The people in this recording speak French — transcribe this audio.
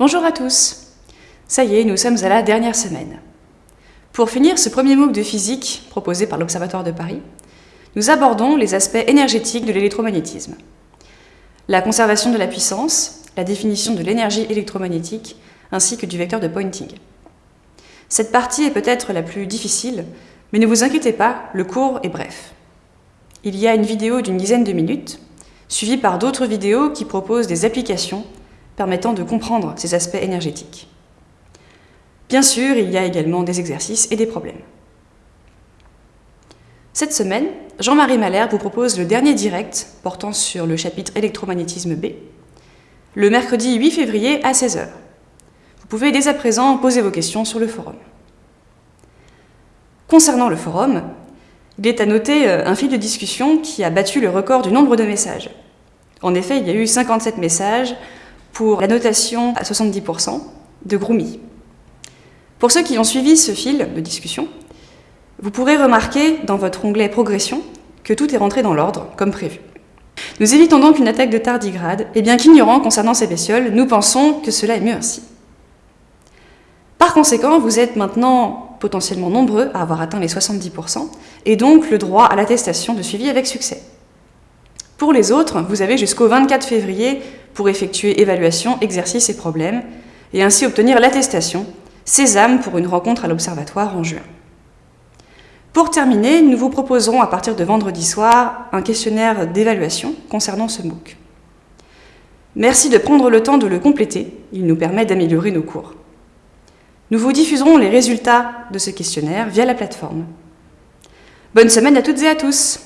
Bonjour à tous Ça y est, nous sommes à la dernière semaine. Pour finir ce premier MOOC de physique proposé par l'Observatoire de Paris, nous abordons les aspects énergétiques de l'électromagnétisme. La conservation de la puissance, la définition de l'énergie électromagnétique, ainsi que du vecteur de Poynting. Cette partie est peut-être la plus difficile, mais ne vous inquiétez pas, le cours est bref. Il y a une vidéo d'une dizaine de minutes, suivie par d'autres vidéos qui proposent des applications permettant de comprendre ces aspects énergétiques. Bien sûr, il y a également des exercices et des problèmes. Cette semaine, Jean-Marie Malher vous propose le dernier direct portant sur le chapitre électromagnétisme B, le mercredi 8 février à 16h. Vous pouvez dès à présent poser vos questions sur le forum. Concernant le forum, il est à noter euh, un fil de discussion qui a battu le record du nombre de messages. En effet, il y a eu 57 messages pour la notation à 70% de Groomy. Pour ceux qui ont suivi ce fil de discussion, vous pourrez remarquer dans votre onglet Progression que tout est rentré dans l'ordre, comme prévu. Nous évitons donc une attaque de tardigrade, et bien qu'ignorant concernant ces bestioles, nous pensons que cela est mieux ainsi. Par conséquent, vous êtes maintenant potentiellement nombreux à avoir atteint les 70%, et donc le droit à l'attestation de suivi avec succès. Pour les autres, vous avez jusqu'au 24 février pour effectuer évaluation, exercice et problèmes, et ainsi obtenir l'attestation Sésame pour une rencontre à l'Observatoire en juin. Pour terminer, nous vous proposerons à partir de vendredi soir un questionnaire d'évaluation concernant ce MOOC. Merci de prendre le temps de le compléter, il nous permet d'améliorer nos cours. Nous vous diffuserons les résultats de ce questionnaire via la plateforme. Bonne semaine à toutes et à tous